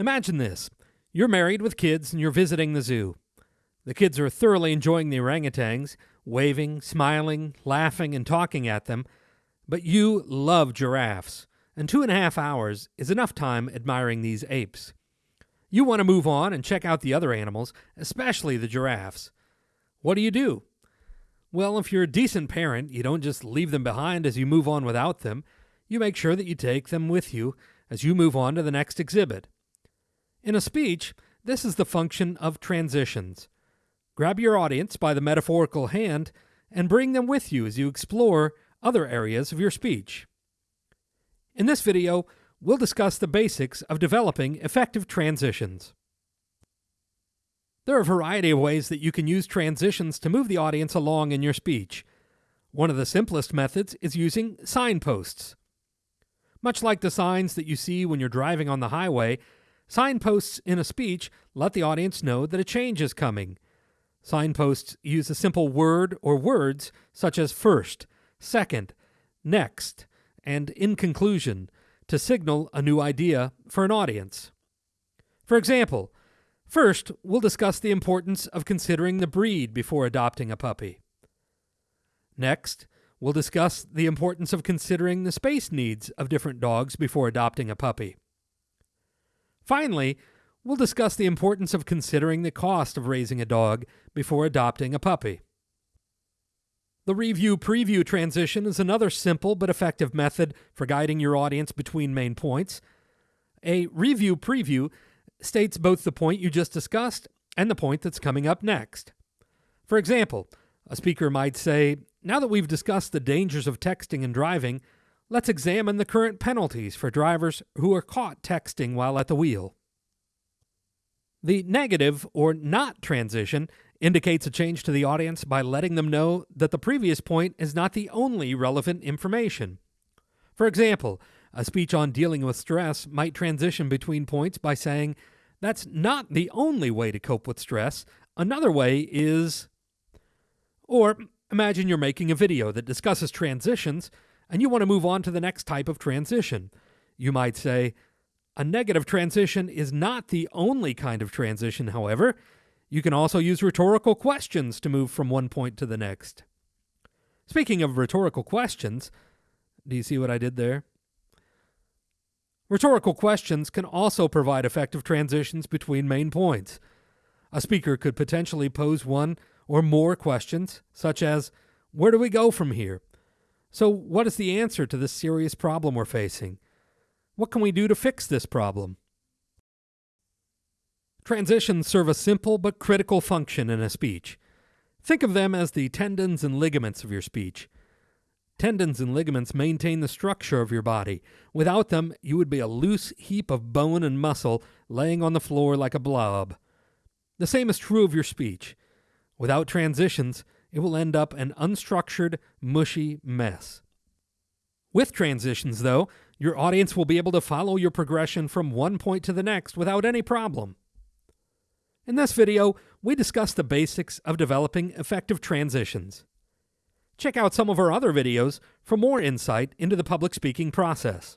Imagine this you're married with kids and you're visiting the zoo. The kids are thoroughly enjoying the orangutans, waving, smiling, laughing, and talking at them, but you love giraffes, and two and a half hours is enough time admiring these apes. You want to move on and check out the other animals, especially the giraffes. What do you do? Well, if you're a decent parent, you don't just leave them behind as you move on without them. You make sure that you take them with you as you move on to the next exhibit. In a speech, this is the function of transitions. Grab your audience by the metaphorical hand and bring them with you as you explore other areas of your speech. In this video, we'll discuss the basics of developing effective transitions. There are a variety of ways that you can use transitions to move the audience along in your speech. One of the simplest methods is using signposts. Much like the signs that you see when you're driving on the highway, signposts in a speech let the audience know that a change is coming. Signposts use a simple word or words such as first, second, next, and in conclusion to signal a new idea for an audience. For example, First, we'll discuss the importance of considering the breed before adopting a puppy. Next, we'll discuss the importance of considering the space needs of different dogs before adopting a puppy. Finally, we'll discuss the importance of considering the cost of raising a dog before adopting a puppy. The review preview transition is another simple but effective method for guiding your audience between main points. A review preview states both the point you just discussed and the point that's coming up next. For example, a speaker might say, Now that we've discussed the dangers of texting and driving, let's examine the current penalties for drivers who are caught texting while at the wheel. The negative or not transition indicates a change to the audience by letting them know that the previous point is not the only relevant information. For example, a speech on dealing with stress might transition between points by saying, That's not the only way to cope with stress. Another way is. Or imagine you're making a video that discusses transitions and you want to move on to the next type of transition. You might say, A negative transition is not the only kind of transition, however. You can also use rhetorical questions to move from one point to the next. Speaking of rhetorical questions, do you see what I did there? Rhetorical questions can also provide effective transitions between main points. A speaker could potentially pose one or more questions, such as, Where do we go from here? So, what is the answer to this serious problem we're facing? What can we do to fix this problem? Transitions serve a simple but critical function in a speech. Think of them as the tendons and ligaments of your speech. Tendons and ligaments maintain the structure of your body. Without them, you would be a loose heap of bone and muscle laying on the floor like a blob. The same is true of your speech. Without transitions, it will end up an unstructured, mushy mess. With transitions, though, your audience will be able to follow your progression from one point to the next without any problem. In this video, we discuss the basics of developing effective transitions. Check out some of our other videos for more insight into the public speaking process.